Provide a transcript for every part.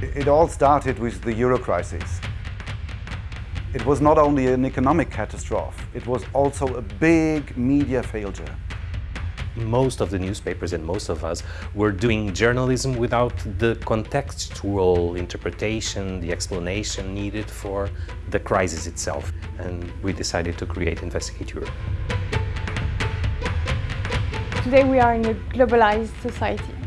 It all started with the euro crisis. It was not only an economic catastrophe, it was also a big media failure. Most of the newspapers and most of us were doing journalism without the contextual interpretation, the explanation needed for the crisis itself. And we decided to create Investigate Europe. Today we are in a globalized society.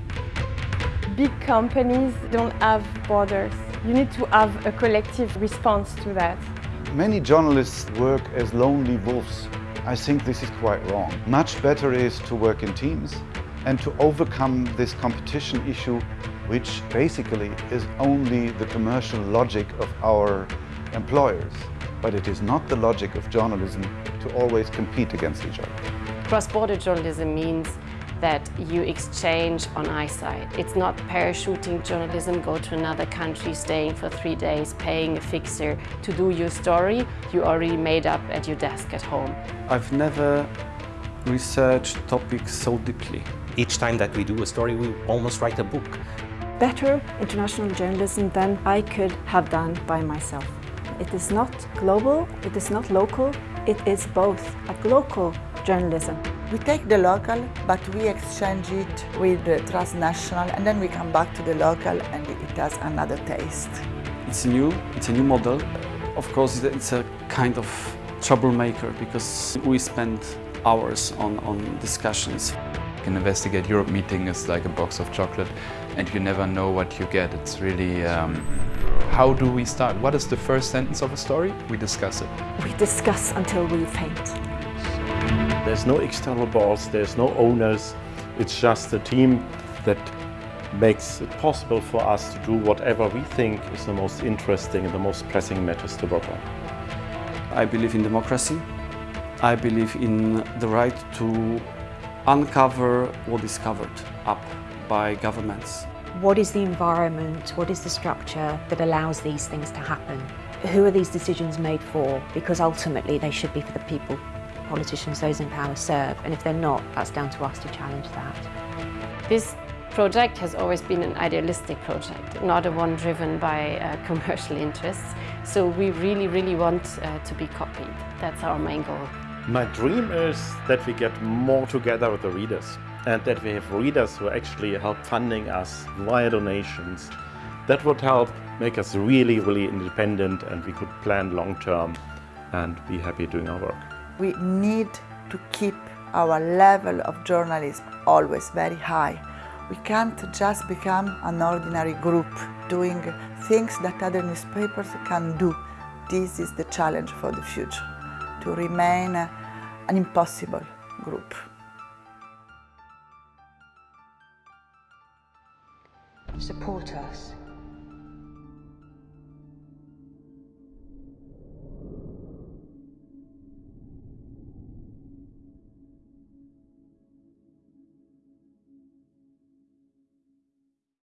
Big companies don't have borders. You need to have a collective response to that. Many journalists work as lonely wolves. I think this is quite wrong. Much better is to work in teams and to overcome this competition issue, which basically is only the commercial logic of our employers. But it is not the logic of journalism to always compete against each other. Cross-border journalism means that you exchange on eyesight. It's not parachuting journalism, go to another country, staying for three days, paying a fixer to do your story you already made up at your desk at home. I've never researched topics so deeply. Each time that we do a story, we almost write a book. Better international journalism than I could have done by myself. It is not global, it is not local, it is both a local journalism. We take the local, but we exchange it with the transnational, and then we come back to the local and it has another taste. It's new, it's a new model. Of course, it's a kind of troublemaker because we spend hours on, on discussions. An Investigate Europe meeting is like a box of chocolate and you never know what you get. It's really, um, how do we start? What is the first sentence of a story? We discuss it. We discuss until we faint. There's no external boss, there's no owners. It's just a team that makes it possible for us to do whatever we think is the most interesting and the most pressing matters to work on. I believe in democracy. I believe in the right to uncover what is covered up by governments. What is the environment, what is the structure that allows these things to happen? Who are these decisions made for? Because ultimately they should be for the people. Politicians, those in power serve, and if they're not, that's down to us to challenge that. This project has always been an idealistic project, not a one driven by uh, commercial interests. So we really, really want uh, to be copied. That's our main goal. My dream is that we get more together with the readers and that we have readers who actually help funding us via donations. That would help make us really, really independent and we could plan long term and be happy doing our work. We need to keep our level of journalism always very high. We can't just become an ordinary group doing things that other newspapers can do. This is the challenge for the future, to remain an impossible group. Support us